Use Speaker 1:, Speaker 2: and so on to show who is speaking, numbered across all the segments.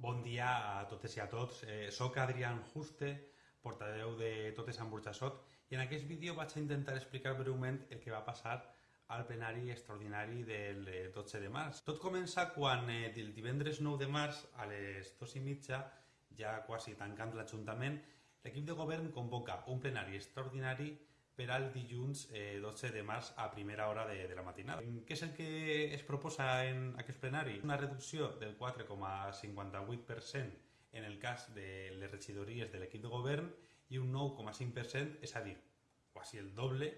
Speaker 1: Bon dia a totes i a tots. Eh, soc Adrián Juste, portaveu de Totes amb Burxassot, i en aquest vídeo vaig a intentar explicar breument el que va passar al plenari extraordinari del 12 eh, de març. Tot comença quan eh, el divendres 9 de març, a les 2 i mitja, ja quasi tancant l'Ajuntament, l'equip de govern convoca un plenari extraordinari per al dilluns eh, 12 de març a primera hora de, de la matinada. Què és el que es proposa en aquest plenari? Una reducció del 4,58% en el cas de les regidories de l'equip de govern i un 9,5%, és a dir, quasi el doble,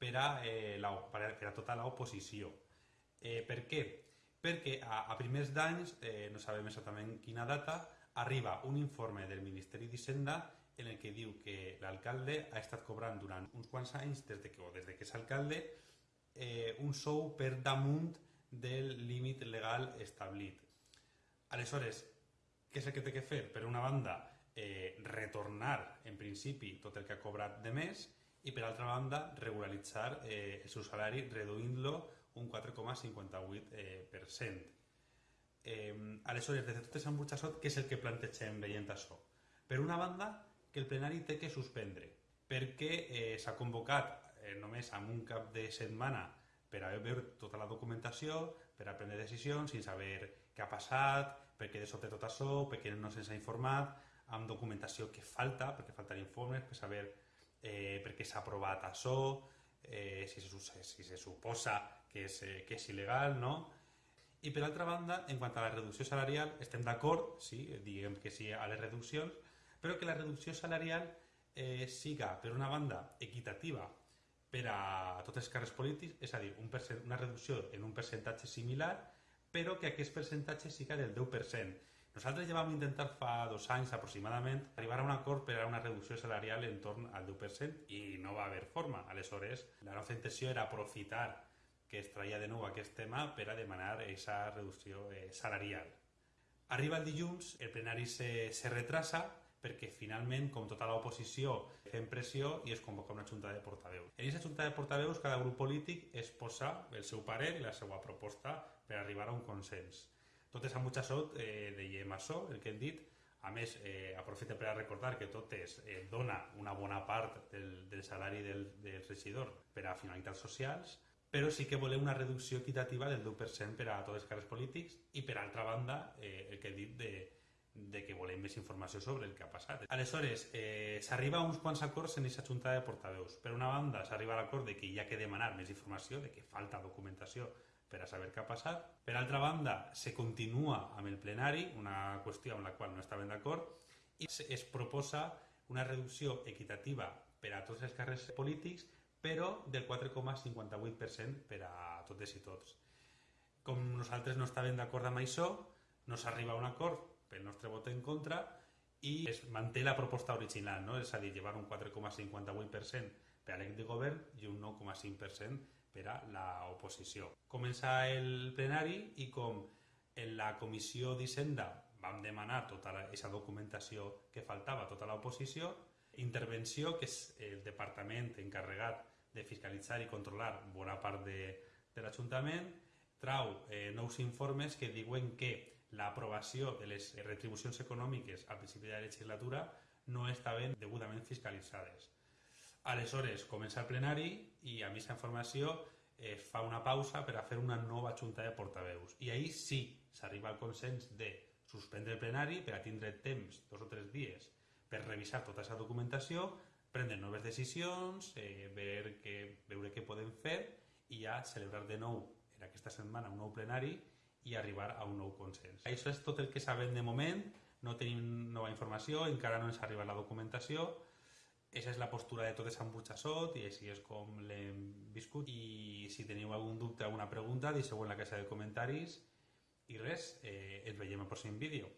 Speaker 1: per a, eh, la, per a, tota l'oposició. Eh, per què? Perquè a, a primers d'anys, eh, no sabem exactament quina data, arriba un informe del Ministeri d'Hisenda en el que diu que l'alcalde ha estat cobrant durant uns quants anys, des de que, o des de que és alcalde, eh, un sou per damunt del límit legal establit. Aleshores, què és el que té que fer? Per una banda, eh, retornar, en principi, tot el que ha cobrat de més i, per altra banda, regularitzar eh, el seu salari reduint-lo un 4,58%. Eh, eh, aleshores, des de totes en Burxassot, què és el que plantegem veient això? Per una banda, que el plenari té que suspendre, perquè eh, s'ha convocat eh, només amb un cap de setmana per a veure tota la documentació, per a prendre decisions, sense saber què ha passat, per què de sobte tot això, per què no se'ns ha informat, amb documentació que falta, perquè falten informes, per saber eh, per què s'ha aprovat això, eh, si, se, si se suposa que és, eh, que és il·legal, no? I per altra banda, en quant a la reducció salarial, estem d'acord, sí, diguem que sí a les reduccions, però que la reducció salarial eh, siga, per una banda, equitativa per a tots els càrrecs polítics, és a dir, un una reducció en un percentatge similar, però que aquest percentatge siga del 10%. Nosaltres ja vam intentar fa dos anys aproximadament arribar a un acord per a una reducció salarial en torn al 10% i no va haver forma. Aleshores, la nostra intenció era aprofitar que es traia de nou aquest tema per a demanar aquesta reducció eh, salarial. Arriba el dilluns, el plenari se, se retrasa perquè finalment, com tota l'oposició, fem pressió i es convoca una junta de portaveus. En aquesta junta de portaveus, cada grup polític es posa el seu parer i la seva proposta per arribar a un consens. Totes amb Mutxassot eh, dèiem això, el que hem dit, a més, eh, aprofita per a recordar que Totes eh, dona una bona part del, del salari del, del regidor per a finalitats socials, però sí que volem una reducció equitativa del 10% per a tots els càrrecs polítics i, per altra banda, eh, el que he dit de, de que volem més informació sobre el que ha passat. Aleshores, eh, s'arriba a uns quants acords en aquesta junta de portaveus. Per una banda, s'arriba a l'acord de que hi ha que demanar més informació, de que falta documentació per a saber què ha passat. Per altra banda, se continua amb el plenari, una qüestió amb la qual no estaven d'acord, i es proposa una reducció equitativa per a tots els càrrecs polítics, però del 4,58% per a totes i tots. Com nosaltres no estàvem d'acord amb això, no s'arriba a un acord pel nostre vot en contra i es manté la proposta original, no? és a dir, llevar un 4,58% per a l'equip de govern i un 9,5% per a l'oposició. Comença el plenari i com en la comissió d'Hisenda vam demanar tota aquesta documentació que faltava, tota l'oposició, intervenció, que és el departament encarregat de fiscalitzar i controlar bona part de, de l'Ajuntament, trau eh, nous informes que diuen que l'aprovació de les retribucions econòmiques al principi de la legislatura no estaven degudament fiscalitzades. Aleshores, comença el plenari i a aquesta informació es fa una pausa per a fer una nova junta de portaveus. I ahir sí s'arriba al consens de suspendre el plenari per a tindre temps, dos o tres dies, per revisar tota aquesta documentació, prendre noves decisions, eh, veure, què, veure què podem fer i ja celebrar de nou en aquesta setmana un nou plenari i arribar a un nou consens. Això és tot el que sabem de moment, no tenim nova informació, encara no ens ha arribat la documentació, Aquesta és la postura de totes amb Butxassot i així és com l'hem viscut. I si teniu algun dubte, alguna pregunta, deixeu en la caixa de comentaris. I res, eh, ens veiem al pròxim vídeo.